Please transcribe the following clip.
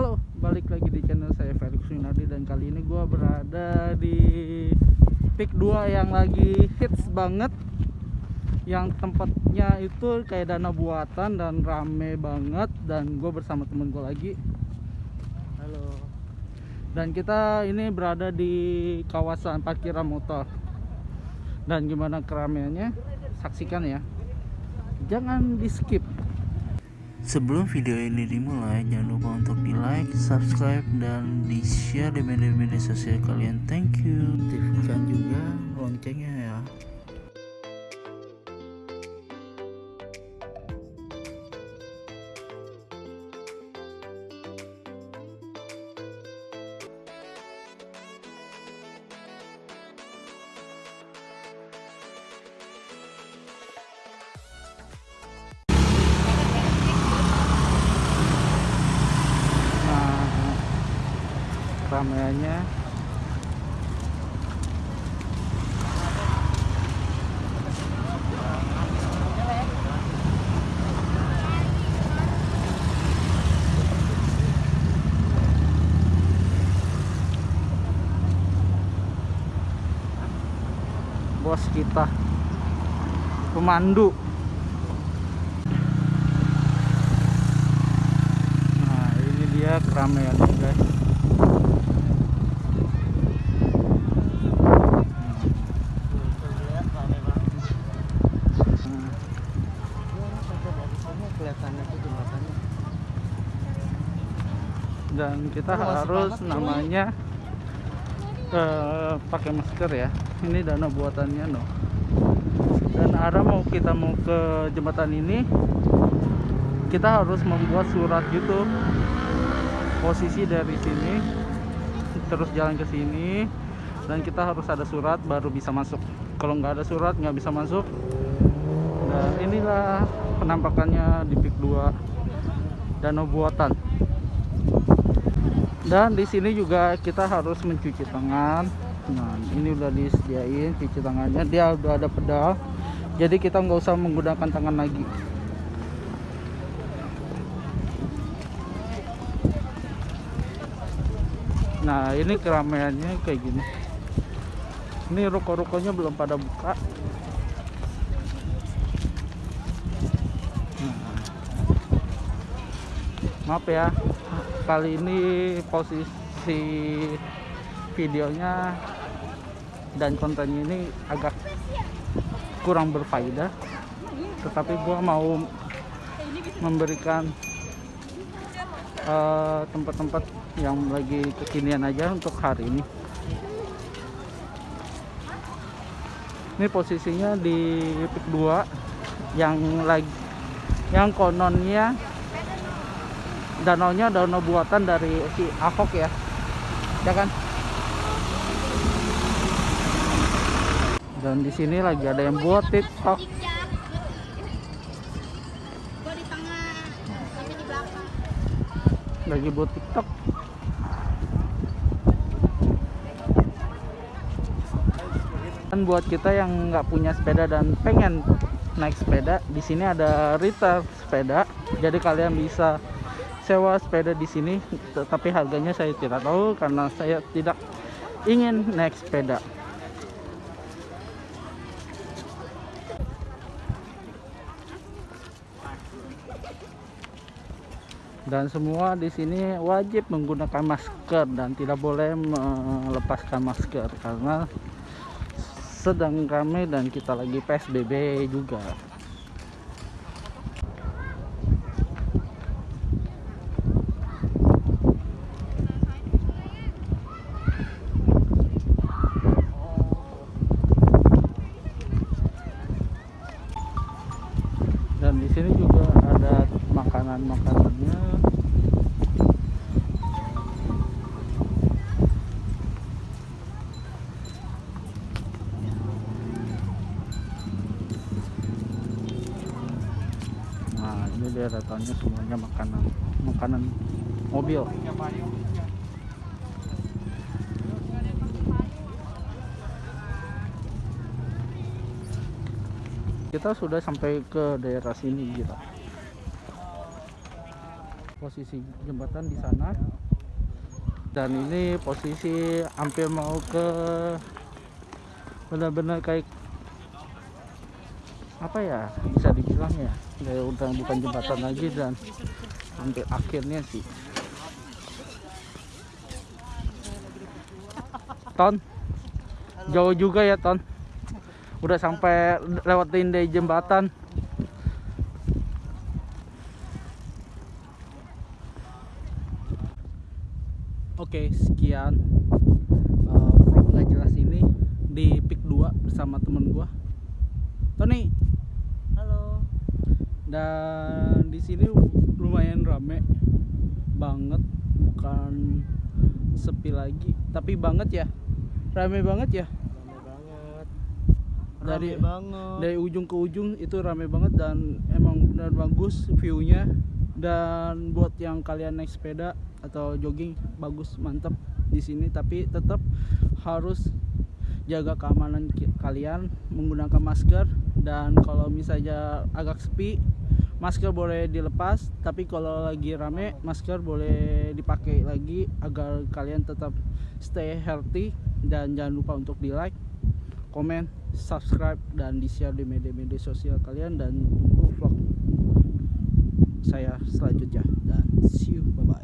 Halo, balik lagi di channel saya Felix Winardi dan kali ini gua berada di Peak 2 yang lagi hits banget. Yang tempatnya itu kayak dana buatan dan rame banget dan gue bersama temen gue lagi. Halo. Dan kita ini berada di kawasan parkiran motor. Dan gimana keramaiannya? Saksikan ya. Jangan di skip Sebelum video ini dimulai, jangan lupa untuk di like, subscribe, dan di share di media-media sosial kalian. Thank you. Aktifkan juga loncengnya ya. Keramaiannya bos kita. Pemandu. Nah, ini dia keramaiannya, guys. Dan kita masih harus banget, namanya eh, pakai masker ya. Ini dana buatannya no. Dan arah mau kita mau ke jembatan ini, kita harus membuat surat gitu. Posisi dari sini, terus jalan ke sini, dan kita harus ada surat baru bisa masuk. Kalau nggak ada surat nggak bisa masuk. Nah inilah penampakannya di Pik 2 Danau Buatan. Dan di sini juga kita harus mencuci tangan. Nah ini udah disediain cuci tangannya. Dia udah ada pedal. Jadi kita nggak usah menggunakan tangan lagi. Nah ini keramaiannya kayak gini. Ini ruko-rukonya belum pada buka. Nah, maaf ya, kali ini posisi videonya dan kontennya ini agak kurang berfaedah. Tetapi gua mau memberikan eh, tempat-tempat yang lagi kekinian aja untuk hari ini. Ini posisinya di Pik 2 yang lagi yang kononnya danaunya danau buatan dari si Ahok ya. Ya kan? Dan di sini lagi ada yang buat TikTok. Lagi buat TikTok. Dan buat kita yang nggak punya sepeda dan pengen naik sepeda, di sini ada retail sepeda. Jadi kalian bisa sewa sepeda di sini, tetapi harganya saya tidak tahu karena saya tidak ingin naik sepeda. Dan semua di sini wajib menggunakan masker dan tidak boleh melepaskan masker karena sedang ramai dan kita lagi PSBB juga. Dan di sini juga ada makanan-makanannya. Nah, ini deretannya semuanya makanan makanan mobil. Kita sudah sampai ke daerah sini gitu. Posisi jembatan di sana. Dan ini posisi hampir mau ke benar-benar kayak apa ya bisa dibilang ya kayak udah bukan jembatan lagi dan hampir akhirnya sih. Ton? Jauh juga ya Ton udah sampai lewatin dari jembatan Oke, sekian uh, vlog nggak jelas ini di Pik 2 bersama temen gua. Tony. Halo. Dan di sini lumayan rame banget, bukan sepi lagi, tapi banget ya. Rame banget ya. Dari- Rame banget. Dari ujung ke ujung itu rame banget dan emang benar bagus view-nya. Dan buat yang kalian naik sepeda atau jogging bagus mantep di sini tapi tetap harus jaga keamanan kalian menggunakan masker dan kalau misalnya agak sepi masker boleh dilepas tapi kalau lagi rame masker boleh dipakai lagi agar kalian tetap stay healthy dan jangan lupa untuk di like komen subscribe dan di share di media-media sosial kalian. Dan tunggu vlog saya selanjutnya. Dan see you. Bye bye